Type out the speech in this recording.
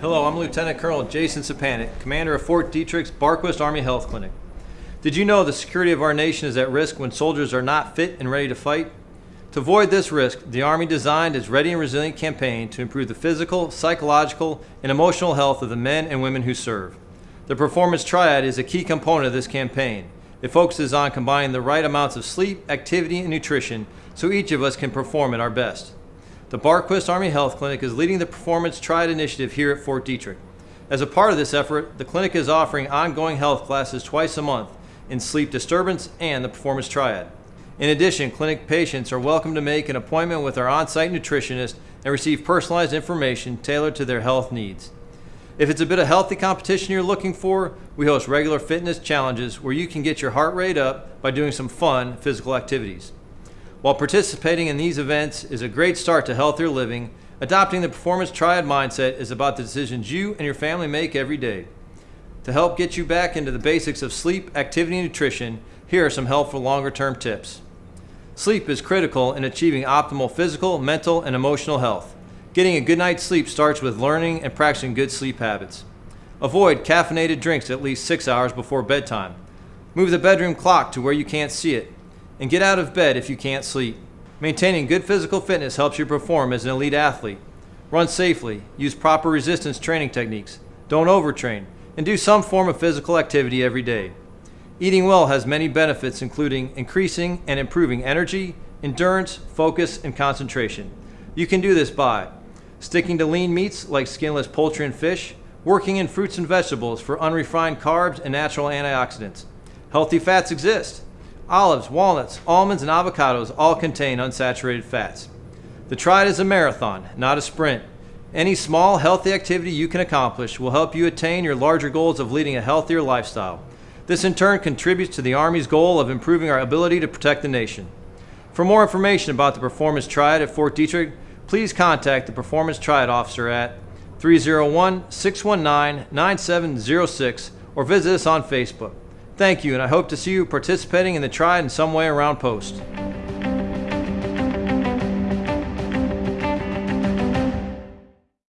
Hello, I'm Lieutenant Colonel Jason Sapanik, Commander of Fort Detrick's Barquist Army Health Clinic. Did you know the security of our nation is at risk when soldiers are not fit and ready to fight? To avoid this risk, the Army designed its Ready and Resilient campaign to improve the physical, psychological, and emotional health of the men and women who serve. The Performance Triad is a key component of this campaign. It focuses on combining the right amounts of sleep, activity, and nutrition so each of us can perform at our best. The Barquist Army Health Clinic is leading the Performance Triad initiative here at Fort Detrick. As a part of this effort, the clinic is offering ongoing health classes twice a month in sleep disturbance and the Performance Triad. In addition, clinic patients are welcome to make an appointment with our on-site nutritionist and receive personalized information tailored to their health needs. If it's a bit of healthy competition you're looking for, we host regular fitness challenges where you can get your heart rate up by doing some fun physical activities. While participating in these events is a great start to healthier living, adopting the Performance Triad mindset is about the decisions you and your family make every day. To help get you back into the basics of sleep, activity, and nutrition, here are some helpful longer term tips. Sleep is critical in achieving optimal physical, mental, and emotional health. Getting a good night's sleep starts with learning and practicing good sleep habits. Avoid caffeinated drinks at least six hours before bedtime. Move the bedroom clock to where you can't see it. And get out of bed if you can't sleep. Maintaining good physical fitness helps you perform as an elite athlete. Run safely, use proper resistance training techniques, don't overtrain, and do some form of physical activity every day. Eating well has many benefits, including increasing and improving energy, endurance, focus, and concentration. You can do this by sticking to lean meats like skinless poultry and fish, working in fruits and vegetables for unrefined carbs and natural antioxidants. Healthy fats exist. Olives, walnuts, almonds, and avocados all contain unsaturated fats. The Triad is a marathon, not a sprint. Any small, healthy activity you can accomplish will help you attain your larger goals of leading a healthier lifestyle. This in turn contributes to the Army's goal of improving our ability to protect the nation. For more information about the Performance Triad at Fort Detrick, please contact the Performance Triad officer at 301-619-9706 or visit us on Facebook. Thank you, and I hope to see you participating in the Triad in some way around post.